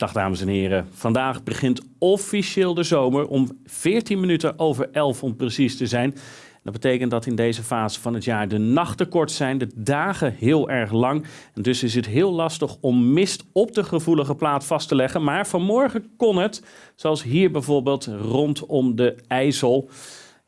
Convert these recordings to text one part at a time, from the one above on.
Dag dames en heren. Vandaag begint officieel de zomer om 14 minuten over 11 om precies te zijn. Dat betekent dat in deze fase van het jaar de nachten kort zijn, de dagen heel erg lang. En dus is het heel lastig om mist op de gevoelige plaat vast te leggen. Maar vanmorgen kon het, zoals hier bijvoorbeeld rondom de IJssel.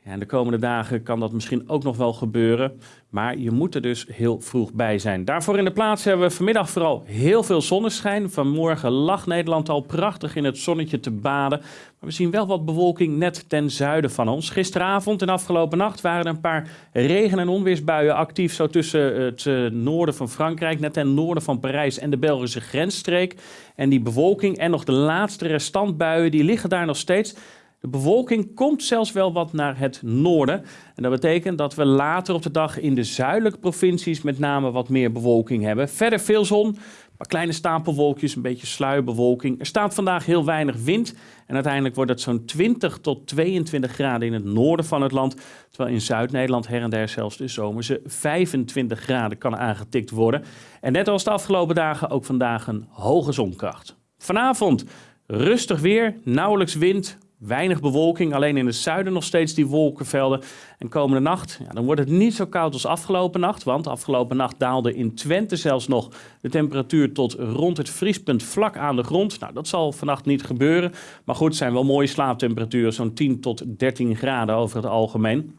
Ja, de komende dagen kan dat misschien ook nog wel gebeuren. Maar je moet er dus heel vroeg bij zijn. Daarvoor in de plaats hebben we vanmiddag vooral heel veel zonneschijn. Vanmorgen lag Nederland al prachtig in het zonnetje te baden. Maar we zien wel wat bewolking net ten zuiden van ons. Gisteravond en afgelopen nacht waren er een paar regen- en onweersbuien actief. Zo tussen het eh, noorden van Frankrijk, net ten noorden van Parijs en de Belgische grensstreek. En die bewolking en nog de laatste restantbuien, die liggen daar nog steeds. De bewolking komt zelfs wel wat naar het noorden. En dat betekent dat we later op de dag in de zuidelijke provincies met name wat meer bewolking hebben. Verder veel zon, paar kleine stapelwolkjes, een beetje sluierbewolking. Er staat vandaag heel weinig wind. En uiteindelijk wordt het zo'n 20 tot 22 graden in het noorden van het land. Terwijl in Zuid-Nederland her en der zelfs de zomerse 25 graden kan aangetikt worden. En net als de afgelopen dagen ook vandaag een hoge zonkracht. Vanavond rustig weer, nauwelijks wind, Weinig bewolking, alleen in het zuiden nog steeds die wolkenvelden. En komende nacht, ja, dan wordt het niet zo koud als afgelopen nacht. Want afgelopen nacht daalde in Twente zelfs nog de temperatuur tot rond het vriespunt vlak aan de grond. Nou, dat zal vannacht niet gebeuren. Maar goed, het zijn wel mooie slaaptemperaturen, zo'n 10 tot 13 graden over het algemeen.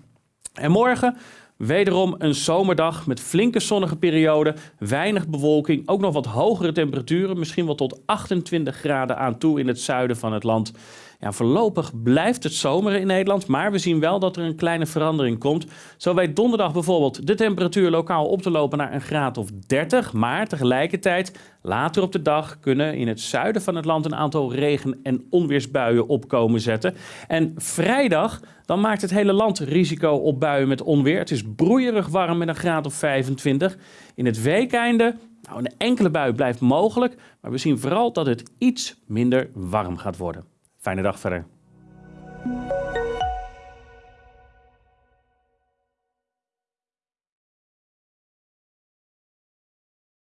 En morgen Wederom een zomerdag met flinke zonnige perioden, weinig bewolking, ook nog wat hogere temperaturen, misschien wel tot 28 graden aan toe in het zuiden van het land. Ja, voorlopig blijft het zomer in Nederland, maar we zien wel dat er een kleine verandering komt. Zo weet donderdag bijvoorbeeld de temperatuur lokaal op te lopen naar een graad of 30, maar tegelijkertijd later op de dag kunnen in het zuiden van het land een aantal regen- en onweersbuien opkomen zetten. En vrijdag dan maakt het hele land risico op buien met onweer. Het is broeierig warm met een graad of 25. In het weekeinde, nou een enkele bui blijft mogelijk, maar we zien vooral dat het iets minder warm gaat worden. Fijne dag verder.